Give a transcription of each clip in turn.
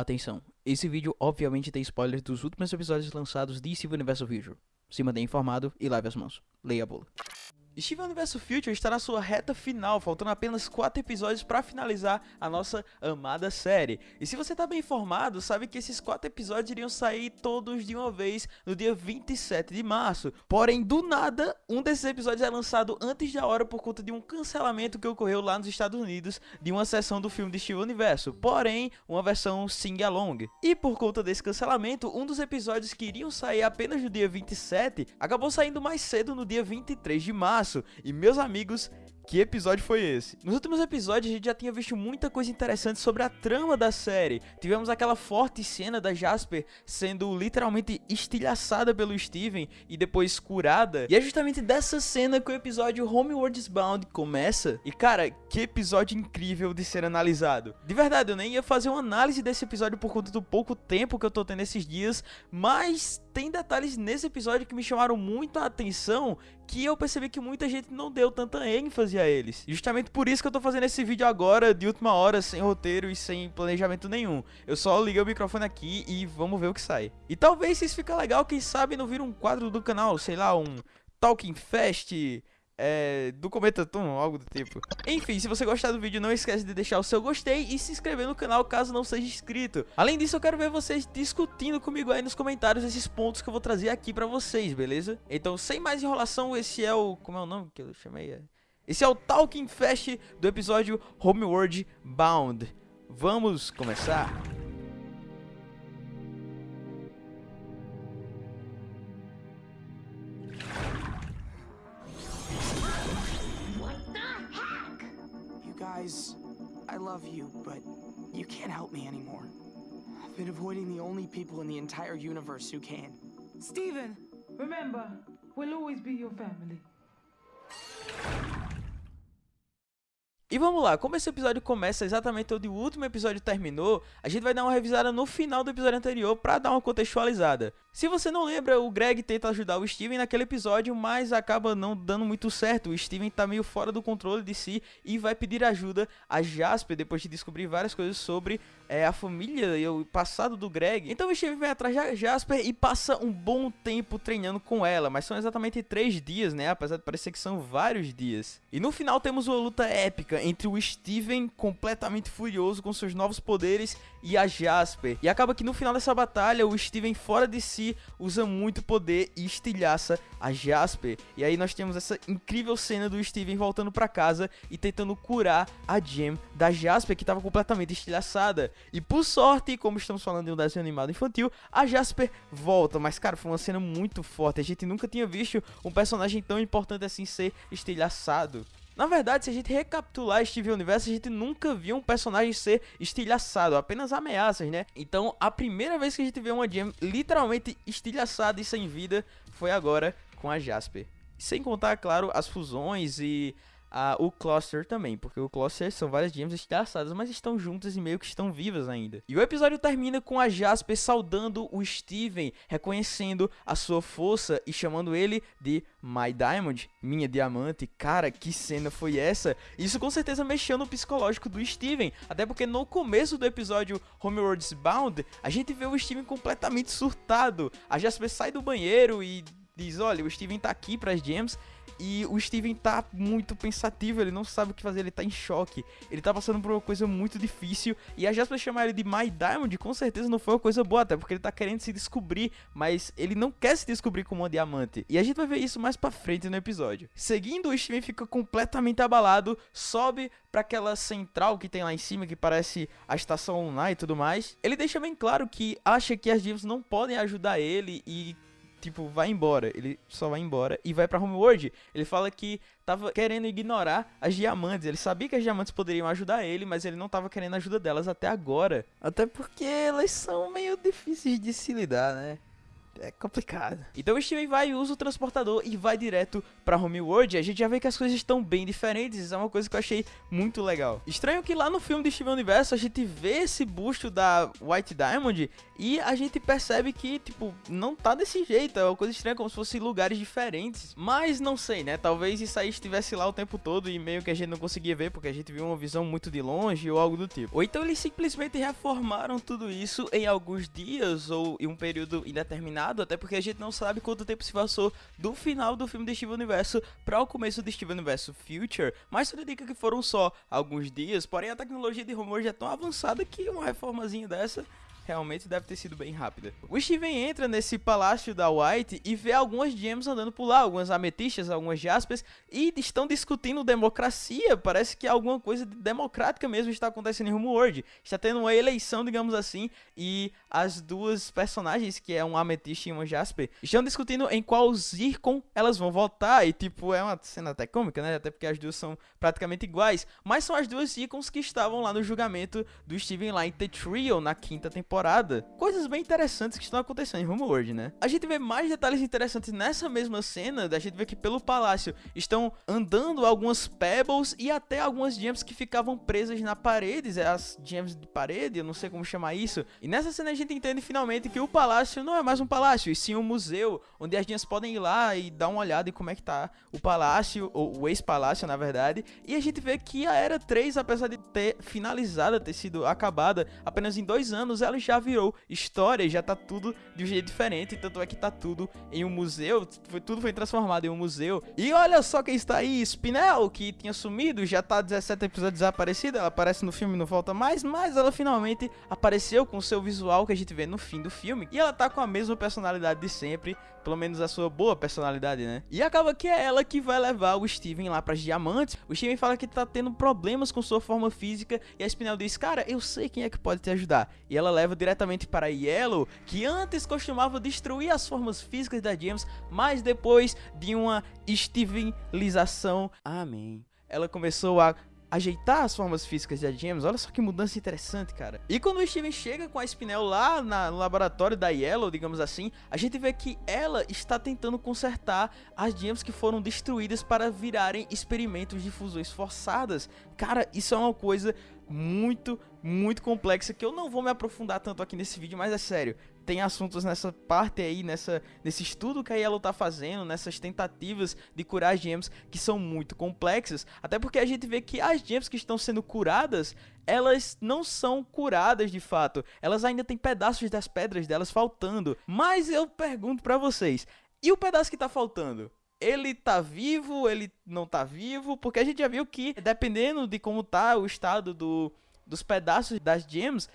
Atenção, esse vídeo obviamente tem spoilers dos últimos episódios lançados de Steven Universo Future. Se mantenha informado e lave as mãos. Leia a bula. Steven Universo Future está na sua reta final, faltando apenas 4 episódios para finalizar a nossa amada série. E se você está bem informado, sabe que esses 4 episódios iriam sair todos de uma vez no dia 27 de março. Porém, do nada, um desses episódios é lançado antes da hora por conta de um cancelamento que ocorreu lá nos Estados Unidos de uma sessão do filme de Steven Universo, porém, uma versão sing-along. E por conta desse cancelamento, um dos episódios que iriam sair apenas no dia 27 acabou saindo mais cedo no dia 23 de março março. E meus amigos, que episódio foi esse? Nos últimos episódios a gente já tinha visto muita coisa interessante sobre a trama da série. Tivemos aquela forte cena da Jasper sendo literalmente estilhaçada pelo Steven e depois curada. E é justamente dessa cena que o episódio Homewards Bound começa. E cara, que episódio incrível de ser analisado. De verdade, eu nem ia fazer uma análise desse episódio por conta do pouco tempo que eu tô tendo esses dias, mas tem detalhes nesse episódio que me chamaram muito a atenção que eu percebi que muita gente não deu tanta ênfase a eles. Justamente por isso que eu tô fazendo esse vídeo agora, de última hora, sem roteiro e sem planejamento nenhum. Eu só liguei o microfone aqui e vamos ver o que sai. E talvez se isso fica legal, quem sabe não vira um quadro do canal, sei lá, um Talking Fest é, do Cometatum, algo do tipo. Enfim, se você gostar do vídeo, não esquece de deixar o seu gostei e se inscrever no canal caso não seja inscrito. Além disso, eu quero ver vocês discutindo comigo aí nos comentários esses pontos que eu vou trazer aqui pra vocês, beleza? Então, sem mais enrolação, esse é o... como é o nome que eu chamei? Esse é o Talking Fest do episódio Homeworld Bound. Vamos começar? guys, I love you, but you can't help me anymore. I've been avoiding the only people in the entire universe who can. Steven, remember, we'll always be your family. E vamos lá, como esse episódio começa exatamente onde o último episódio terminou, a gente vai dar uma revisada no final do episódio anterior para dar uma contextualizada. Se você não lembra, o Greg tenta ajudar o Steven naquele episódio, mas acaba não dando muito certo. O Steven tá meio fora do controle de si e vai pedir ajuda a Jasper depois de descobrir várias coisas sobre é, a família e o passado do Greg. Então o Steven vai atrás de Jasper e passa um bom tempo treinando com ela, mas são exatamente três dias, né? Apesar de parecer que são vários dias. E no final temos uma luta épica entre o Steven completamente furioso com seus novos poderes e a Jasper. E acaba que no final dessa batalha o Steven fora de si usa muito poder e estilhaça a Jasper. E aí nós temos essa incrível cena do Steven voltando para casa e tentando curar a Gem da Jasper que estava completamente estilhaçada. E por sorte, como estamos falando de um desenho animado infantil, a Jasper volta. Mas cara, foi uma cena muito forte. A gente nunca tinha visto um personagem tão importante assim ser estilhaçado. Na verdade, se a gente recapitular Steven Universo, a gente nunca viu um personagem ser estilhaçado, apenas ameaças, né? Então, a primeira vez que a gente vê uma Gem literalmente estilhaçada e sem vida foi agora com a Jasper. Sem contar, claro, as fusões e o Cluster também, porque o Cluster são várias gems estilhaçadas, mas estão juntas e meio que estão vivas ainda. E o episódio termina com a Jasper saudando o Steven, reconhecendo a sua força e chamando ele de My Diamond, minha diamante. Cara, que cena foi essa? Isso com certeza mexeu no psicológico do Steven, até porque no começo do episódio Homeworld's Bound, a gente vê o Steven completamente surtado. A Jasper sai do banheiro e diz, olha, o Steven tá aqui para as gems e o Steven tá muito pensativo, ele não sabe o que fazer, ele tá em choque. Ele tá passando por uma coisa muito difícil. E a Jasper chamar ele de My Diamond, com certeza não foi uma coisa boa, até porque ele tá querendo se descobrir, mas ele não quer se descobrir como um diamante. E a gente vai ver isso mais pra frente no episódio. Seguindo, o Steven fica completamente abalado, sobe para aquela central que tem lá em cima, que parece a estação online e tudo mais. Ele deixa bem claro que acha que as divas não podem ajudar ele e tipo, vai embora. Ele só vai embora e vai pra Homeworld. Ele fala que tava querendo ignorar as diamantes. Ele sabia que as diamantes poderiam ajudar ele, mas ele não tava querendo a ajuda delas até agora. Até porque elas são meio difíceis de se lidar, né? É complicado. Então o Steven vai, usa o transportador e vai direto pra Homeworld. E a gente já vê que as coisas estão bem diferentes. Isso é uma coisa que eu achei muito legal. Estranho que lá no filme de Steven Universo a gente vê esse busto da White Diamond e a gente percebe que, tipo, não tá desse jeito. É uma coisa estranha, como se fossem lugares diferentes. Mas não sei, né? Talvez isso aí estivesse lá o tempo todo e meio que a gente não conseguia ver porque a gente viu uma visão muito de longe ou algo do tipo. Ou então eles simplesmente reformaram tudo isso em alguns dias ou em um período indeterminado, até porque a gente não sabe quanto tempo se passou do final do filme de Steven Universo para o começo de Steven Universo Future, mas tudo indica que foram só alguns dias, porém a tecnologia de rumor já é tão avançada que uma reformazinha dessa realmente deve ter sido bem rápida. O Steven entra nesse palácio da White e vê algumas gems andando por lá, algumas ametistas, algumas jaspers, e estão discutindo democracia. Parece que alguma coisa democrática mesmo está acontecendo em Homeworld. Está tendo uma eleição, digamos assim, e as duas personagens, que é um ametista e uma jasper, estão discutindo em qual Zircon elas vão votar. E tipo, é uma cena até cômica, né? Até porque as duas são praticamente iguais. Mas são as duas Zircons que estavam lá no julgamento do Steven lá em The Trio na quinta temporada temporada. Coisas bem interessantes que estão acontecendo em Homeworld, né? A gente vê mais detalhes interessantes nessa mesma cena, da gente vê que pelo palácio estão andando algumas pebbles e até algumas gems que ficavam presas na parede, é as gems de parede, eu não sei como chamar isso. E nessa cena a gente entende finalmente que o palácio não é mais um palácio, e sim um museu, onde as gems podem ir lá e dar uma olhada em como é que tá o palácio, ou o ex-palácio, na verdade. E a gente vê que a Era 3, apesar de ter finalizada, ter sido acabada apenas em dois anos, ela já virou história, já tá tudo de um jeito diferente, tanto é que tá tudo em um museu, tudo foi transformado em um museu. E olha só quem está aí, Spinel, que tinha sumido, já tá 17 episódios desaparecida, ela aparece no filme e não volta mais, mas ela finalmente apareceu com o seu visual que a gente vê no fim do filme, e ela tá com a mesma personalidade de sempre, pelo menos a sua boa personalidade, né? E acaba que é ela que vai levar o Steven lá para as diamantes. O Steven fala que tá tendo problemas com sua forma física e a Spinel diz: "Cara, eu sei quem é que pode te ajudar". E ela leva diretamente para Yellow, que antes costumava destruir as formas físicas da James, mas depois de uma Stevenização, amém. Ela começou a ajeitar as formas físicas de James. Olha só que mudança interessante, cara. E quando o Steven chega com a Spinel lá na, no laboratório da Yellow, digamos assim, a gente vê que ela está tentando consertar as gems que foram destruídas para virarem experimentos de fusões forçadas. Cara, isso é uma coisa muito, muito complexa que eu não vou me aprofundar tanto aqui nesse vídeo, mas é sério tem assuntos nessa parte aí, nessa, nesse estudo que a Yellow tá fazendo, nessas tentativas de curar gems que são muito complexas, até porque a gente vê que as gems que estão sendo curadas, elas não são curadas de fato, elas ainda têm pedaços das pedras delas faltando. Mas eu pergunto para vocês, e o pedaço que tá faltando? ele tá vivo, ele não tá vivo, porque a gente já viu que dependendo de como tá o estado do, dos pedaços das gems,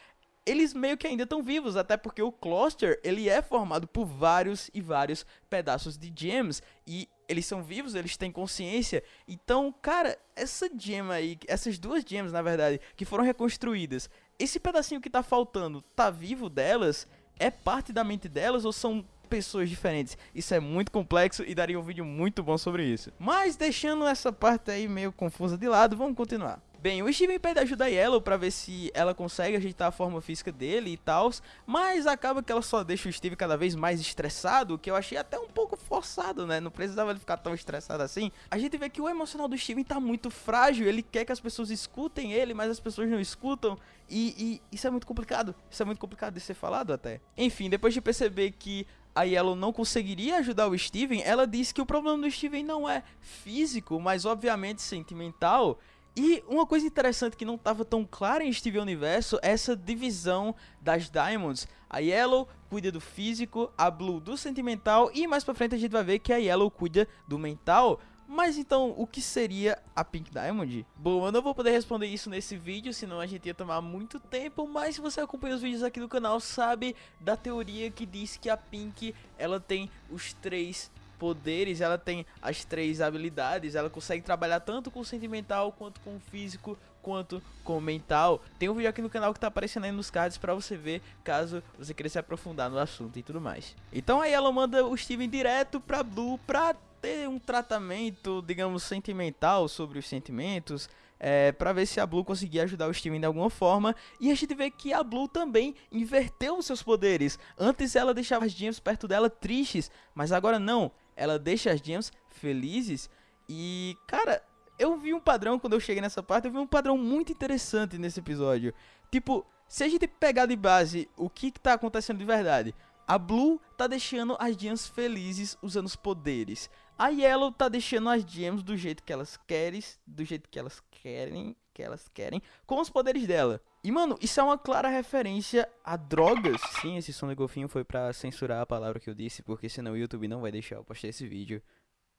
eles meio que ainda estão vivos, até porque o cluster, ele é formado por vários e vários pedaços de gems e eles são vivos, eles têm consciência. Então, cara, essa gem aí, essas duas gems, na verdade, que foram reconstruídas, esse pedacinho que tá faltando, tá vivo delas? É parte da mente delas ou são pessoas diferentes. Isso é muito complexo e daria um vídeo muito bom sobre isso. Mas deixando essa parte aí meio confusa de lado, vamos continuar. Bem, o Steven pede ajuda a Yellow pra ver se ela consegue ajeitar a forma física dele e tal, mas acaba que ela só deixa o Steven cada vez mais estressado, que eu achei até um pouco forçado, né? Não precisava ele ficar tão estressado assim. A gente vê que o emocional do Steven tá muito frágil, ele quer que as pessoas escutem ele, mas as pessoas não escutam, e, e isso é muito complicado. Isso é muito complicado de ser falado até. Enfim, depois de perceber que a Yellow não conseguiria ajudar o Steven, ela diz que o problema do Steven não é físico, mas obviamente sentimental. E uma coisa interessante que não estava tão clara em Steven Universo é essa divisão das Diamonds. A Yellow cuida do físico, a Blue do sentimental e mais pra frente a gente vai ver que a Yellow cuida do mental. Mas então, o que seria a Pink Diamond? Bom, eu não vou poder responder isso nesse vídeo, senão a gente ia tomar muito tempo, mas se você acompanha os vídeos aqui do canal, sabe da teoria que diz que a Pink, ela tem os três poderes, ela tem as três habilidades, ela consegue trabalhar tanto com o sentimental, quanto com o físico, quanto com o mental. Tem um vídeo aqui no canal que tá aparecendo aí nos cards para você ver, caso você queira se aprofundar no assunto e tudo mais. Então aí ela manda o Steven direto pra Blue pra ter um tratamento, digamos, sentimental sobre os sentimentos é, para ver se a Blue conseguia ajudar o Steven de alguma forma. E a gente vê que a Blue também inverteu os seus poderes. Antes ela deixava as Gems perto dela tristes, mas agora não. Ela deixa as Gems felizes. E, cara, eu vi um padrão quando eu cheguei nessa parte, eu vi um padrão muito interessante nesse episódio. Tipo, se a gente pegar de base o que, que tá acontecendo de verdade, a Blue tá deixando as Gems felizes usando os poderes. A Yellow tá deixando as Gems do jeito que elas querem, do jeito que elas querem, que elas querem, com os poderes dela. E mano, isso é uma clara referência a drogas. Sim, esse som de golfinho foi para censurar a palavra que eu disse, porque senão o YouTube não vai deixar eu postar esse vídeo.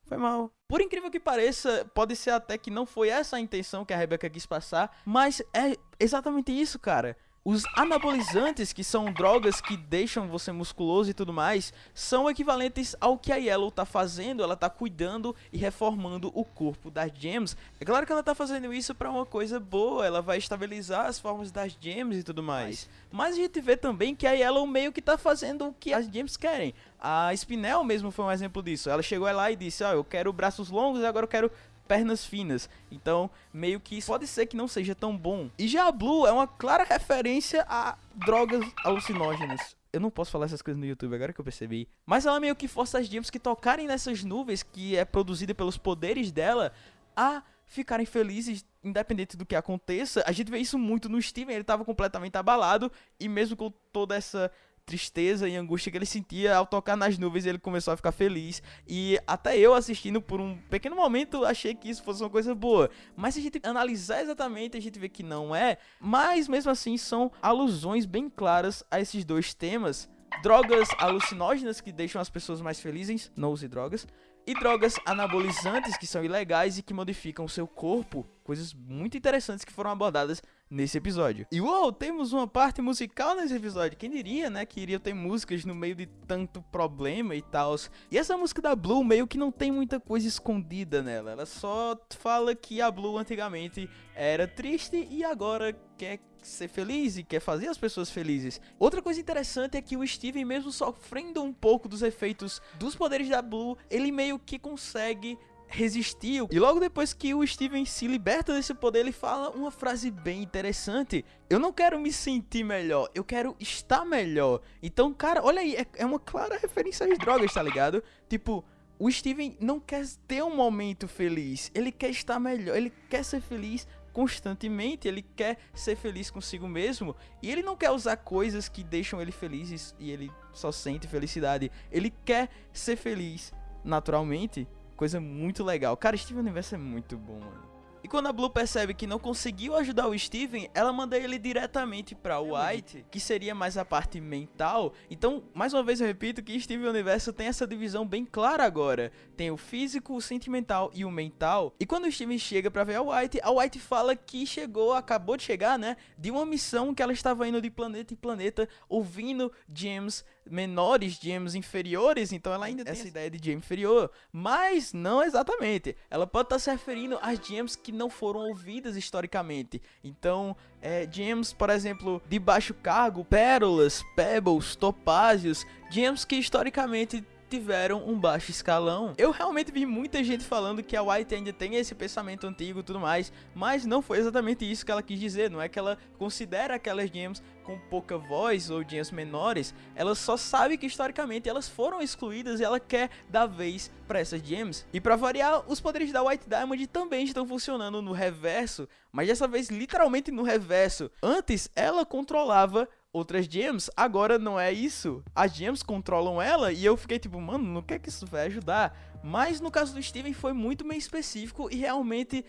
Foi mal. Por incrível que pareça, pode ser até que não foi essa a intenção que a Rebecca quis passar, mas é exatamente isso, cara. Os anabolizantes, que são drogas que deixam você musculoso e tudo mais, são equivalentes ao que a Yellow tá fazendo, ela tá cuidando e reformando o corpo das gems. É claro que ela tá fazendo isso para uma coisa boa, ela vai estabilizar as formas das gems e tudo mais. Mas a gente vê também que a Yellow meio que tá fazendo o que as gems querem. A Spinel mesmo foi um exemplo disso. Ela chegou lá e disse, ó, oh, eu quero braços longos e agora eu quero pernas finas. Então, meio que pode ser que não seja tão bom. E já a Blue é uma clara referência a drogas alucinógenas. Eu não posso falar essas coisas no YouTube agora que eu percebi. Mas ela meio que força as gems que tocarem nessas nuvens, que é produzida pelos poderes dela, a ficarem felizes, independente do que aconteça. A gente vê isso muito no Steven, ele estava completamente abalado, e mesmo com toda essa tristeza e angústia que ele sentia ao tocar nas nuvens, ele começou a ficar feliz. E até eu assistindo por um pequeno momento achei que isso fosse uma coisa boa. Mas se a gente analisar exatamente, a gente vê que não é. Mas mesmo assim são alusões bem claras a esses dois temas. Drogas alucinógenas que deixam as pessoas mais felizes, não use drogas. E drogas anabolizantes que são ilegais e que modificam o seu corpo. Coisas muito interessantes que foram abordadas nesse episódio. E uou, temos uma parte musical nesse episódio. Quem diria, né, que iria ter músicas no meio de tanto problema e tal. E essa música da Blue meio que não tem muita coisa escondida nela. Ela só fala que a Blue antigamente era triste e agora quer ser feliz e quer fazer as pessoas felizes. Outra coisa interessante é que o Steven, mesmo sofrendo um pouco dos efeitos dos poderes da Blue, ele meio que consegue resistiu. E logo depois que o Steven se liberta desse poder, ele fala uma frase bem interessante. Eu não quero me sentir melhor, eu quero estar melhor. Então, cara, olha aí, é, é uma clara referência às drogas, tá ligado? Tipo, o Steven não quer ter um momento feliz, ele quer estar melhor, ele quer ser feliz constantemente, ele quer ser feliz consigo mesmo e ele não quer usar coisas que deixam ele feliz e ele só sente felicidade. Ele quer ser feliz naturalmente coisa muito legal. Cara, Steven Universo é muito bom, mano. E quando a Blue percebe que não conseguiu ajudar o Steven, ela manda ele diretamente pra White, que seria mais a parte mental. Então, mais uma vez eu repito que Steven Universo tem essa divisão bem clara agora. Tem o físico, o sentimental e o mental. E quando o Steven chega pra ver a White, a White fala que chegou, acabou de chegar, né, de uma missão que ela estava indo de planeta em planeta, ouvindo James menores, gems inferiores, então ela ainda tem essa ideia de gem inferior, mas não exatamente. Ela pode estar tá se referindo às gems que não foram ouvidas historicamente. Então, é, gems, por exemplo, de baixo cargo, pérolas, pebbles, topázios, gems que historicamente tiveram um baixo escalão. Eu realmente vi muita gente falando que a White ainda tem esse pensamento antigo e tudo mais, mas não foi exatamente isso que ela quis dizer, não é que ela considera aquelas gems com pouca voz ou gems menores, ela só sabe que historicamente elas foram excluídas e ela quer dar vez para essas gems. E para variar, os poderes da White Diamond também estão funcionando no reverso, mas dessa vez literalmente no reverso. Antes ela controlava outras gems, agora não é isso. As gems controlam ela e eu fiquei tipo, mano, no que é que isso vai ajudar? Mas no caso do Steven foi muito bem específico e realmente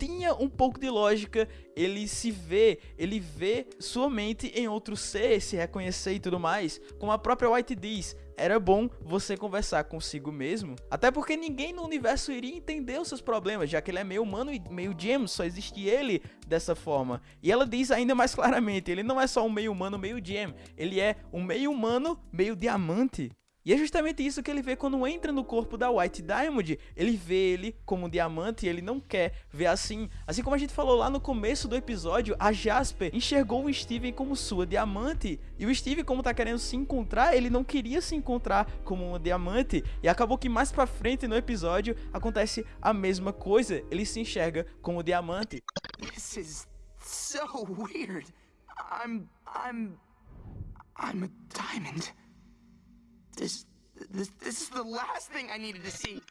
tinha um pouco de lógica, ele se vê, ele vê sua mente em outro ser, se reconhecer e tudo mais, como a própria White diz, era bom você conversar consigo mesmo, até porque ninguém no universo iria entender os seus problemas, já que ele é meio humano e meio James, só existe ele dessa forma. E ela diz ainda mais claramente, ele não é só um meio humano, meio Gem, ele é um meio humano, meio diamante. E é justamente isso que ele vê quando entra no corpo da White Diamond. Ele vê ele como um diamante e ele não quer ver assim. Assim como a gente falou lá no começo do episódio, a Jasper enxergou o Steven como sua diamante. E o Steven, como tá querendo se encontrar, ele não queria se encontrar como uma diamante. E acabou que mais pra frente no episódio acontece a mesma coisa. Ele se enxerga como diamante. This is so weird. I'm. I'm. I'm a diamond. This. This, this is the last thing I needed to see.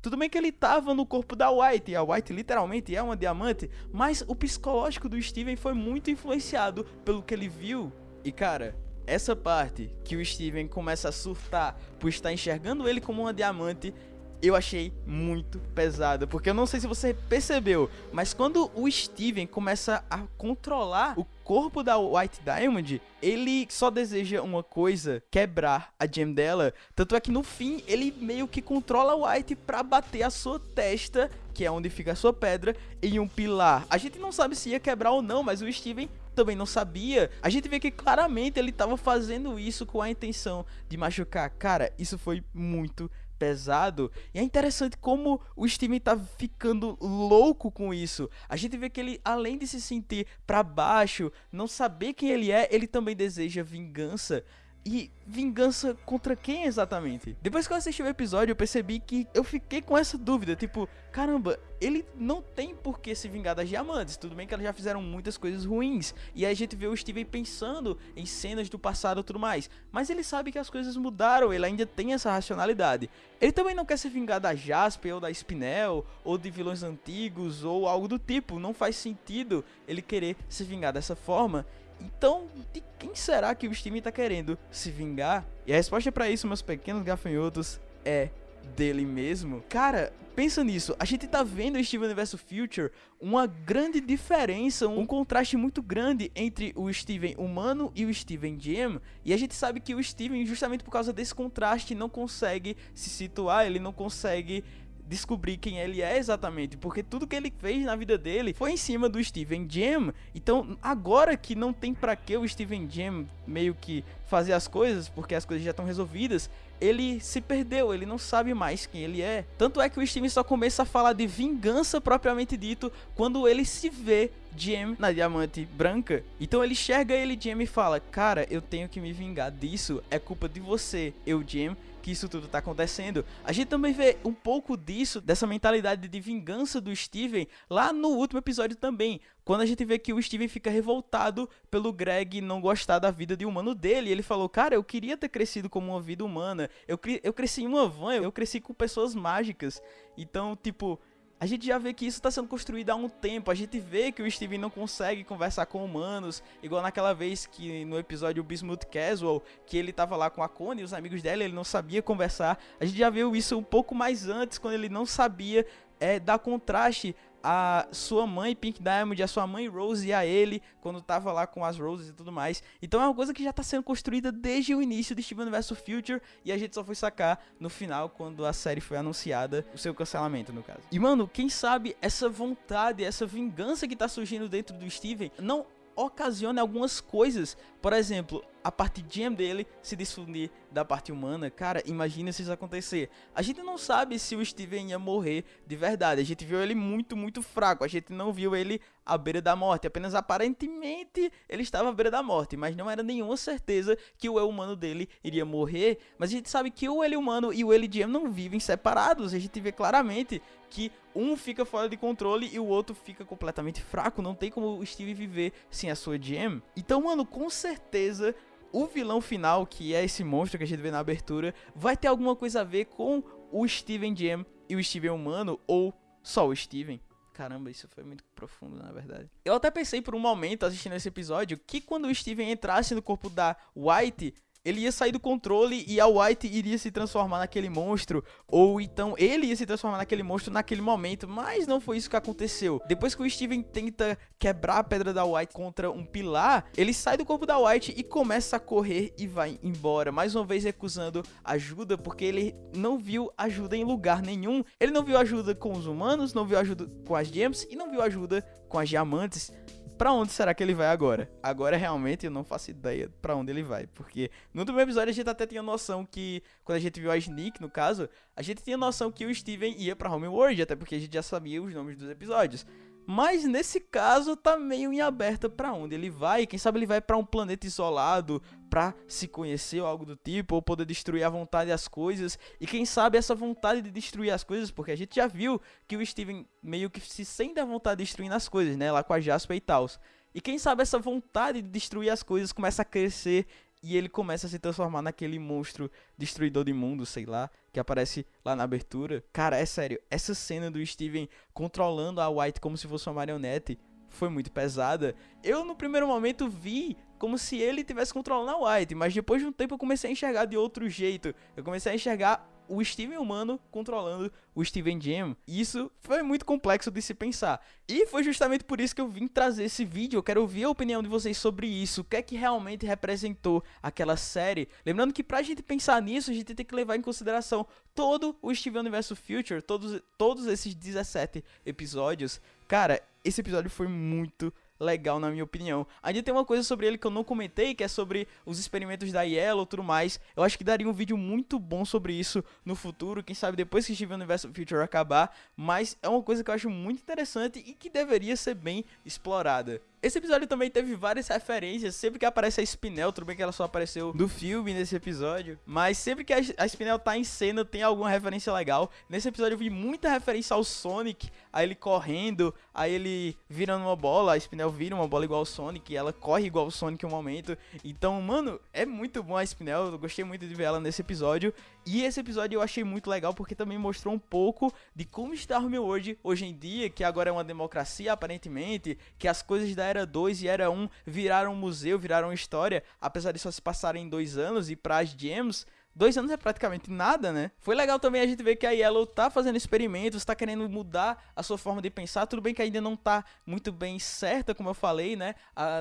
Tudo bem que ele tava no corpo da White, e a White literalmente é uma diamante, mas o psicológico do Steven foi muito influenciado pelo que ele viu. E cara, essa parte que o Steven começa a surtar por estar enxergando ele como uma diamante eu achei muito pesada, porque eu não sei se você percebeu, mas quando o Steven começa a controlar o corpo da White Diamond, ele só deseja uma coisa, quebrar a gem dela, tanto é que no fim ele meio que controla a White para bater a sua testa, que é onde fica a sua pedra, em um pilar. A gente não sabe se ia quebrar ou não, mas o Steven também não sabia. A gente vê que claramente ele estava fazendo isso com a intenção de machucar. Cara, isso foi muito pesado. E é interessante como o Steven tá ficando louco com isso. A gente vê que ele, além de se sentir para baixo, não saber quem ele é, ele também deseja vingança. E vingança contra quem exatamente? Depois que eu assisti o episódio, eu percebi que eu fiquei com essa dúvida, tipo, caramba, ele não tem por que se vingar das diamantes. Tudo bem que elas já fizeram muitas coisas ruins. E aí a gente vê o Steven pensando em cenas do passado e tudo mais. Mas ele sabe que as coisas mudaram, ele ainda tem essa racionalidade. Ele também não quer se vingar da Jasper ou da Spinel, ou de vilões antigos, ou algo do tipo. Não faz sentido ele querer se vingar dessa forma. Então, de quem será que o Steam tá querendo se vingar? E a resposta para isso, meus pequenos gafanhotos, é dele mesmo. Cara, pensa nisso. A gente tá vendo em Steven vs Future uma grande diferença, um contraste muito grande entre o Steven humano e o Steven Gem. E a gente sabe que o Steven, justamente por causa desse contraste, não consegue se situar, ele não consegue descobrir quem ele é exatamente, porque tudo que ele fez na vida dele foi em cima do Steven Jam. Então, agora que não tem para que o Steven Jam meio que fazer as coisas, porque as coisas já estão resolvidas, ele se perdeu, ele não sabe mais quem ele é. Tanto é que o Steven só começa a falar de vingança propriamente dito quando ele se vê Jam na diamante branca. Então ele enxerga ele Jam e fala: "Cara, eu tenho que me vingar disso, é culpa de você, eu Jam." que isso tudo tá acontecendo. A gente também vê um pouco disso, dessa mentalidade de vingança do Steven, lá no último episódio também. Quando a gente vê que o Steven fica revoltado pelo Greg não gostar da vida de humano dele. Ele falou, cara, eu queria ter crescido como uma vida humana. Eu, eu cresci em uma van, eu cresci com pessoas mágicas. Então, tipo, a gente já vê que isso está sendo construído há um tempo. A gente vê que o Steven não consegue conversar com humanos, igual naquela vez que no episódio Bismuth Casual, que ele estava lá com a Connie e os amigos dela, ele não sabia conversar. A gente já viu isso um pouco mais antes, quando ele não sabia é, dar contraste a sua mãe Pink Diamond, a sua mãe Rose e a ele quando tava lá com as Roses e tudo mais. Então é uma coisa que já tá sendo construída desde o início de Steven vs Future e a gente só foi sacar no final quando a série foi anunciada, o seu cancelamento no caso. E mano, quem sabe essa vontade, essa vingança que tá surgindo dentro do Steven não ocasiona algumas coisas. Por exemplo, a parte gem dele se desfundir da parte humana. Cara, imagina se isso acontecer. A gente não sabe se o Steven ia morrer de verdade. A gente viu ele muito, muito fraco. A gente não viu ele à beira da morte. Apenas aparentemente ele estava à beira da morte. Mas não era nenhuma certeza que o eu humano dele iria morrer. Mas a gente sabe que o ele humano e o ele gem não vivem separados. A gente vê claramente que um fica fora de controle e o outro fica completamente fraco. Não tem como o Steve viver sem a sua gem. Então, mano, com certeza o vilão final, que é esse monstro que a gente vê na abertura, vai ter alguma coisa a ver com o Steven Gem e o Steven humano, ou só o Steven. Caramba, isso foi muito profundo, na verdade. Eu até pensei por um momento, assistindo esse episódio, que quando o Steven entrasse no corpo da White, ele ia sair do controle e a White iria se transformar naquele monstro, ou então ele ia se transformar naquele monstro naquele momento, mas não foi isso que aconteceu. Depois que o Steven tenta quebrar a pedra da White contra um pilar, ele sai do corpo da White e começa a correr e vai embora, mais uma vez recusando ajuda porque ele não viu ajuda em lugar nenhum. Ele não viu ajuda com os humanos, não viu ajuda com as gems e não viu ajuda com as diamantes para onde será que ele vai agora? Agora realmente eu não faço ideia para onde ele vai, porque no último episódio a gente até tinha noção que quando a gente viu a Sneak, no caso, a gente tinha noção que o Steven ia para Homeworld, até porque a gente já sabia os nomes dos episódios. Mas nesse caso tá meio em aberta para onde ele vai. Quem sabe ele vai para um planeta isolado para se conhecer ou algo do tipo, ou poder destruir à vontade as coisas. E quem sabe essa vontade de destruir as coisas, porque a gente já viu que o Steven meio que se sente à vontade de destruir as coisas, né? Lá com a Jasper e tal. E quem sabe essa vontade de destruir as coisas começa a crescer e ele começa a se transformar naquele monstro destruidor de mundo, sei lá, que aparece lá na abertura. Cara, é sério, essa cena do Steven controlando a White como se fosse uma marionete foi muito pesada. Eu no primeiro momento vi como se ele tivesse controlando a White, mas depois de um tempo eu comecei a enxergar de outro jeito. Eu comecei a enxergar o Steven humano controlando o Steven Jam. Isso foi muito complexo de se pensar. E foi justamente por isso que eu vim trazer esse vídeo. Eu quero ouvir a opinião de vocês sobre isso. O que é que realmente representou aquela série? Lembrando que pra gente pensar nisso, a gente tem que levar em consideração todo o Steven Universo Future, todos, todos esses 17 episódios. Cara, esse episódio foi muito legal, na minha opinião. Ainda tem uma coisa sobre ele que eu não comentei, que é sobre os experimentos da Yellow e tudo mais. Eu acho que daria um vídeo muito bom sobre isso no futuro, quem sabe depois que Steven Universe Future acabar. Mas é uma coisa que eu acho muito interessante e que deveria ser bem explorada. Esse episódio também teve várias referências. Sempre que aparece a Spinel, tudo bem que ela só apareceu no filme nesse episódio. Mas sempre que a Spinel tá em cena, tem alguma referência legal. Nesse episódio eu vi muita referência ao Sonic. A ele correndo, a ele virando uma bola. A Spinel vira uma bola igual ao Sonic. ela corre igual ao Sonic um momento. Então, mano, é muito bom a Spinel. Eu gostei muito de ver ela nesse episódio. E esse episódio eu achei muito legal porque também mostrou um pouco de como está o meu hoje, hoje em dia, que agora é uma democracia aparentemente, que as coisas da Era 2 e Era 1 viraram museu, viraram história, apesar de só se passarem dois anos e para as gems Dois anos é praticamente nada, né? Foi legal também a gente ver que a Yellow tá fazendo experimentos, tá querendo mudar a sua forma de pensar. Tudo bem que ainda não tá muito bem certa, como eu falei, né?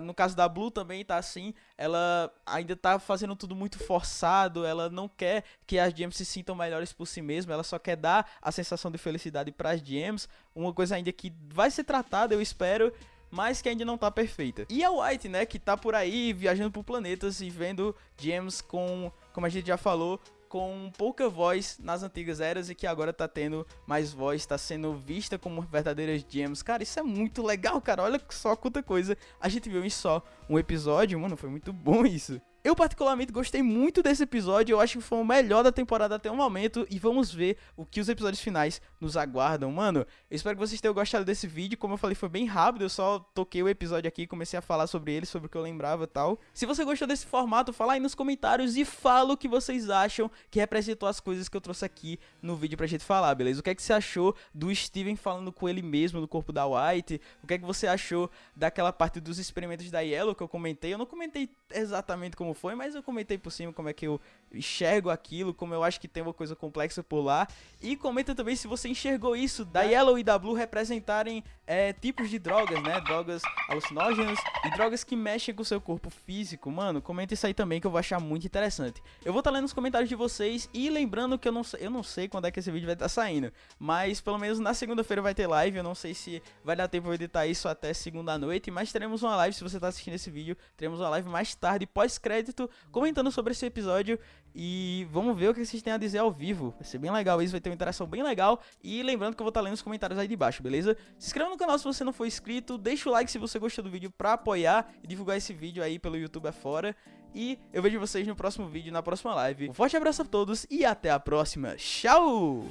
No caso da Blue também tá assim. Ela ainda tá fazendo tudo muito forçado. Ela não quer que as gems se sintam melhores por si mesma. Ela só quer dar a sensação de felicidade para as gems. Uma coisa ainda que vai ser tratada, eu espero mas que ainda não tá perfeita. E a White, né, que tá por aí viajando por planetas e vendo gems com como a gente já falou, com pouca voz nas antigas eras e que agora tá tendo mais voz, tá sendo vista como verdadeiras gems. Cara, isso é muito legal, cara. Olha só quanta coisa a gente viu em só um episódio, mano, foi muito bom isso. Eu particularmente gostei muito desse episódio, eu acho que foi o melhor da temporada até o momento e vamos ver o que os episódios finais nos aguardam. Mano, eu espero que vocês tenham gostado desse vídeo, como eu falei foi bem rápido, eu só toquei o episódio aqui, comecei a falar sobre ele, sobre o que eu lembrava e tal. Se você gostou desse formato, fala aí nos comentários e fala o que vocês acham que representou as coisas que eu trouxe aqui no vídeo pra gente falar, beleza? O que é que você achou do Steven falando com ele mesmo no corpo da White? O que é que você achou daquela parte dos experimentos da Yellow que eu comentei? Eu não comentei exatamente como como foi, mas eu comentei por cima como é que eu enxergo aquilo, como eu acho que tem uma coisa complexa por lá. E comenta também se você enxergou isso da Yellow e da Blue representarem é, tipos de drogas, né? Drogas alucinógenas e drogas que mexem com o seu corpo físico. Mano, comenta isso aí também que eu vou achar muito interessante. Eu vou estar tá lendo os comentários de vocês e lembrando que eu não, eu não sei quando é que esse vídeo vai estar tá saindo, mas pelo menos na segunda-feira vai ter live. Eu não sei se vai dar tempo de editar isso até segunda noite, mas teremos uma live. Se você está assistindo esse vídeo, teremos uma live mais tarde, pós-crédito, comentando sobre esse episódio. E vamos ver o que vocês têm a dizer ao vivo. Vai ser bem legal isso, vai ter uma interação bem legal. E lembrando que eu vou estar lendo os comentários aí de baixo, beleza? Se inscreva no canal se você não for inscrito, deixa o like se você gostou do vídeo pra apoiar e divulgar esse vídeo aí pelo YouTube afora. E eu vejo vocês no próximo vídeo, na próxima live. Um forte abraço a todos e até a próxima. Tchau!